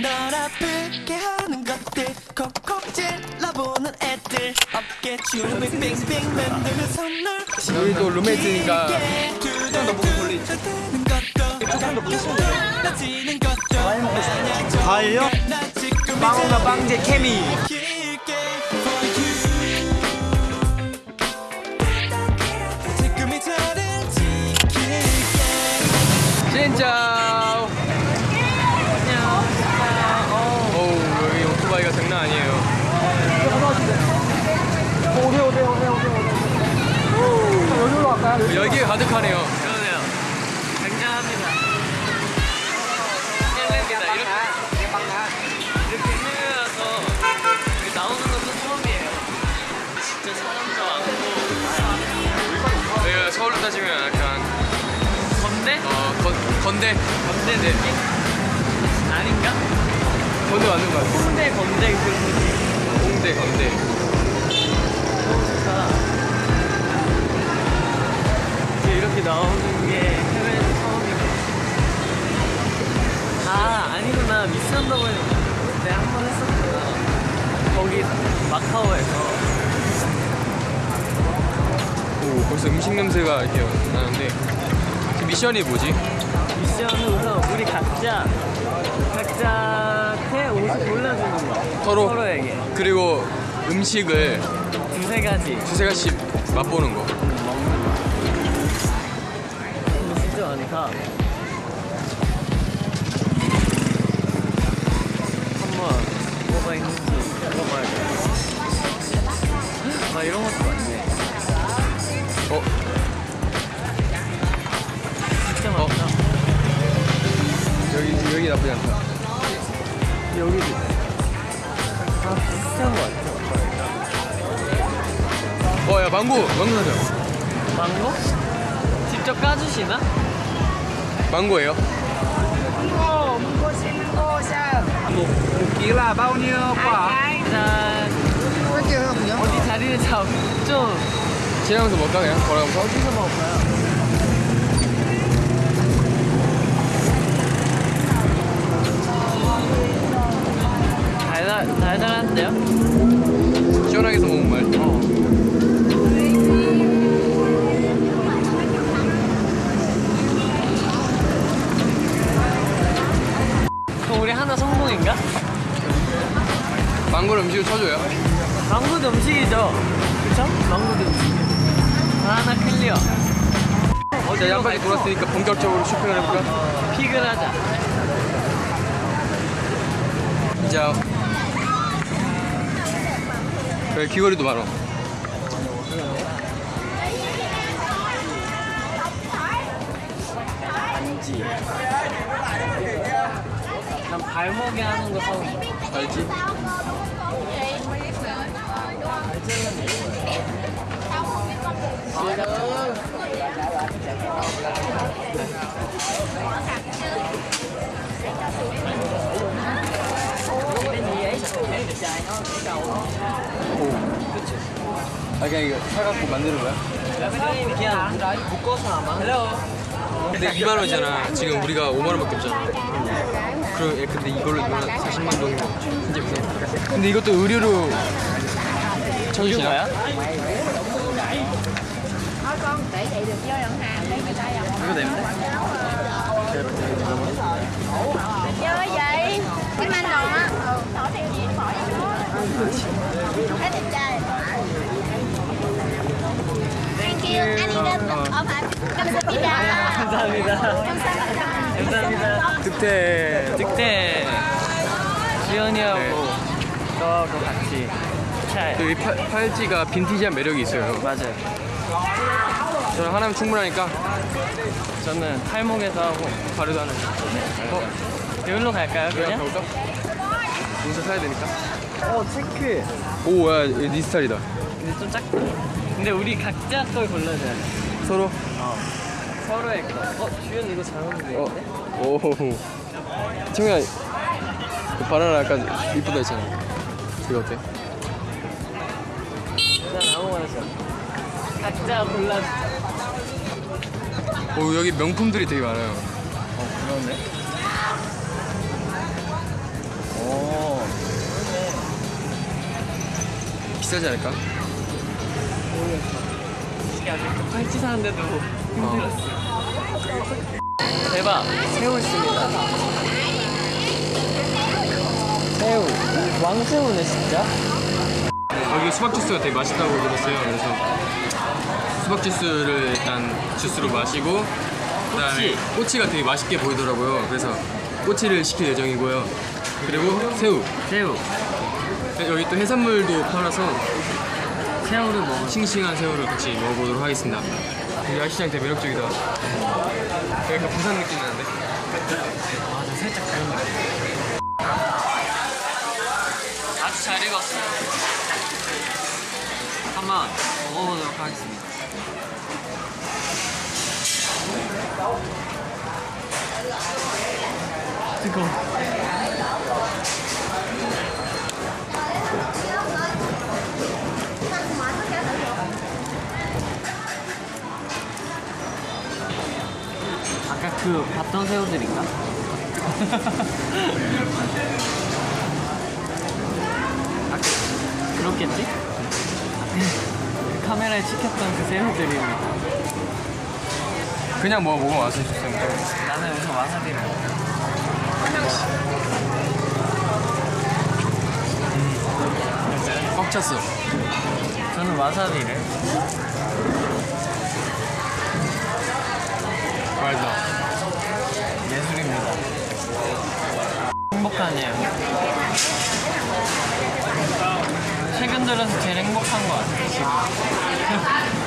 널 아프게 하는 것들. 콕콕 찔러보는 애들. 어깨 춤을 빙빙 만드는 선물. 여기도 룸메이트니까 돌리지. 조금 더 부딪히는 것도 과일요? 나 지금 빵과 빵제 케미. 진짜 어우 여기 오토바이가 장난 아니에요 여기로 갈까요? 열기가 가득하네요. 그러네요. 굉장합니다. 헬레입니다. 이렇게 이렇게 이렇게 나오는 것도 처음이에요. 진짜 사람도 많고. 저희가 서울로 따지면 약간 건대? 어 건, 건대? 건대 느낌? 아닌가? 건대 맞는 것 같아요. 홍대 건대 그 홍대 건대 이렇게 나오는 게 해외에서 처음이고. 아 아니구나. 미스 언더보이 그때 한번 했었구나. 거기 마카오에서. 오 벌써 음식 냄새가 이렇게 나는데 그 미션이 뭐지? 미션은 우선 우리 각자 각자한테 옷을 골라주는 거. 서로? 서로에게. 그리고 음식을 두세 가지. 두세 가지씩 맛보는 거 많다 한번 뭐가 있는지 물어봐야겠다 아 이런 것도 많네 어? 진짜 어? 많다 여기 여기 나쁘지 않다 여기도 다 비슷한 거 같아 어야 망고 망고 사자 망고? 직접 까주시나? 망고예요? Chỉ là bao nhiêu quả? 일단 어디 자리를 잡 좀 지나가면서 먹까 그냥 걸어가면서 어디서 먹을까요? 달달, 달달한데요? 하나 클리어 자 양까지 돌았으니까 본격적으로 쇼핑을 해볼까? 어, 픽을 하자. 자 여기 귀걸이도 많아 반지? 난 발목에 하는 거 사고 싶어 알지? 아 그냥 이거 사갖고 만드는 거야? 그냥 묶어서 아마 근데 2만 원이잖아 지금 우리가 5만 원밖에 없잖아 그럼 예, 근데 이걸로 한 40만 정도 이제 비싸 근데 이것도 의류로 쳐주시나? 냄새? chơi vậy cái anh đồ á ừ hỏi theo gì hỏi hết đẹp trai thank you anh đi lên ở phải 감사합니다 감사합니다 감사합니다 득태 득대 지연이하고 네. 너하고 같이 잘 여기 팔, 팔찌가 빈티지한 매력이 있어요 맞아요 저는 하나면 충분하니까 저는 팔목에서 하고 바로도 하나 어? 여기로 갈까요 그냥 그냥? 여기서 사야 되니까 어 체크 오야 네 스타일이다 근데 좀 작다 근데 우리 각자 걸 골라줘야 돼 서로 서로의 거 어? 주연 이거 잘 어울리는데? 어? 오 청이야 그 바나나 약간 이쁘다 했잖아 이거 어때? 난 아무거나 줘 각자 골라주자. 오 여기 명품들이 되게 많아요. 어 그러네. 오. 비싸지 않을까? 모르겠어. 아직 팔찌 사는데도 힘들었어. 어. 대박. 새우 있습니다. 새우. 왕새우네 진짜. 여기 수박 주스가 되게 맛있다고 들었어요. 그래서 수박 주스를 일단 주스로 마시고 그다음에 꼬치가 되게 맛있게 보이더라고요. 그래서 꼬치를 시킬 예정이고요. 그리고 새우. 새우, 여기 또 해산물도 팔아서 새우를 먹어. 싱싱한 새우를 같이 먹어보도록 하겠습니다. 이 야시장 되게 매력적이다. 약간 부산 느낌 나는데? 맞아, 살짝 다른 거 아주 잘 익었어요. 한번 먹어보도록 하겠습니다. 아까 그 봤던 새우들인가? 아, 그렇겠지? 그 카메라에 찍혔던 그 새우들입니다. 그냥 뭐 먹어 맛을 줬어요. 나는 우선 와사비를 먹어. 꽉 찼어. 저는 와사비를. 맛있다. 예술입니다. 행복하네요. 최근 들어서 제일 행복한 것 같아요, 지금.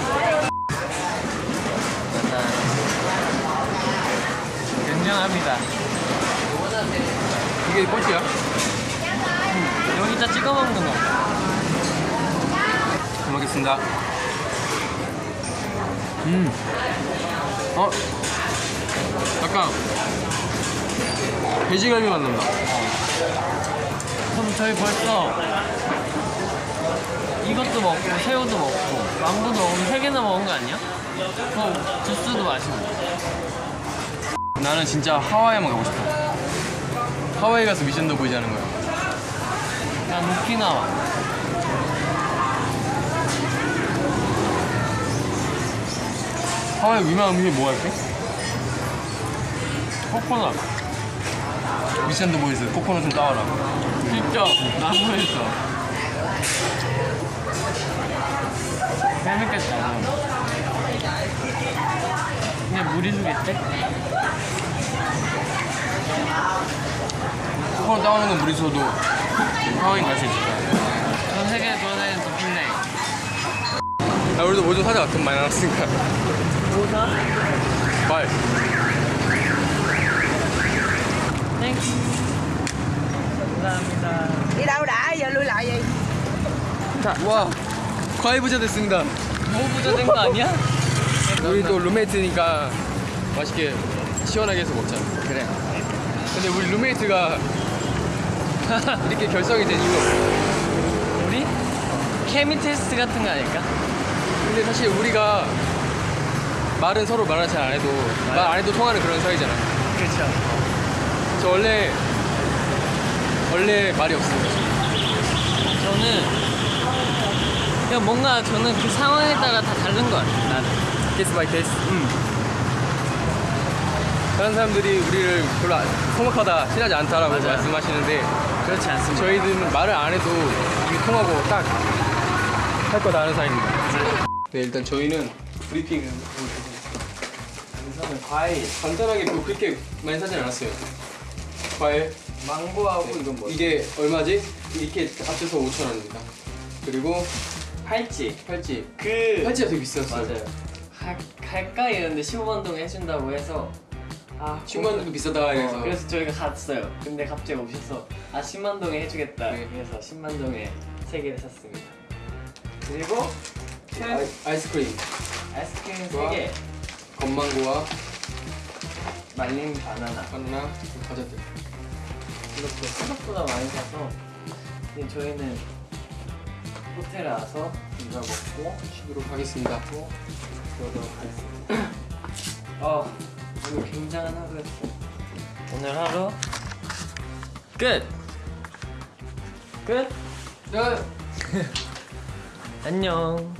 굉장합니다. 이게 꼬치야? 여기다 찍어 먹는 거. 잘 먹겠습니다. 음. 어? 약간 돼지갈비 맛 난다. 그럼 저희 벌써 이것도 먹고 새우도 먹고 망고도 먹으면 세 개나 먹은 거 아니야? 그럼 주스도 마시고 나는 진짜 하와이만 가고 싶어. 하와이 가서 미션도 보이지 않은 거야. 난 오키나와 하와이 유명한 음식이 뭐 할게? 코코넛 미션도 보이스 코코넛 좀 따와라. 진짜 나무에서 재밌겠다 그냥 무리 주겠지? 코코넛 따오는 건 무리서도 하와이 갈수 있을 거야. 전 세계 돌아다니는 도플레이 야, 우리도 뭐 좀 사자. 돈 많이 나왔으니까. 뭐사? 말. Thank you 감사합니다 lại gì 와, 과일 부자 됐습니다. 뭐 부자 된 거 아니야? 우리 또 룸메이트니까 맛있게 시원하게 해서 먹자. 그래 근데 우리 룸메이트가 이렇게 결성이 된 이유가 없어. 우리? 케미 테스트 같은 거 아닐까? 근데 사실 우리가 말은 서로 말을 잘 안 해도 말 안 해도 통하는 그런 사이잖아. 그렇죠 저 원래 원래 말이 없어요. 저는 그냥 뭔가 저는 그 상황에 따라 다 다른 것 같아요 나는 case by case. 다른 사람들이 우리를 별로 안- 서먹하다 친하지 않다라고 맞아요. 말씀하시는데 그렇지 않습니다 저희들은 말을 안 해도 이게 통하고 딱 할 거다 하는 사이입니다. 네 일단 저희는 브리핑을 우선은 과일 간단하게 뭐 그렇게 많이 사진 않았어요. 과일 망고하고 이건 뭐야? 이게 얼마지? 이렇게 합쳐서 5천 원입니다. 그리고 팔찌 팔찌 그 팔찌가 되게 비쌌어요. 맞아요 가, 갈까 이랬는데 15만 동 해준다고 해서 아 10만 원도 비싸다 어, 그래서 저희가 갔어요. 근데 갑자기 오셔서 아 10만 동에 해주겠다. 네. 그래서 10만 동에 세 개를 샀습니다. 그리고 아이, 아이스크림. 아이스크림 좋아. 3개. 건망고와 말린 바나나. 바나나 과자들. 이렇게 생각보다 많이 사서 이제 저희는 호텔에 와서 이거 먹고 쉬도록 하겠습니다. 그러도록 하겠습니다. 어 오늘 굉장한 하루였어요 오늘 하루 끝! 끝! 네. 안녕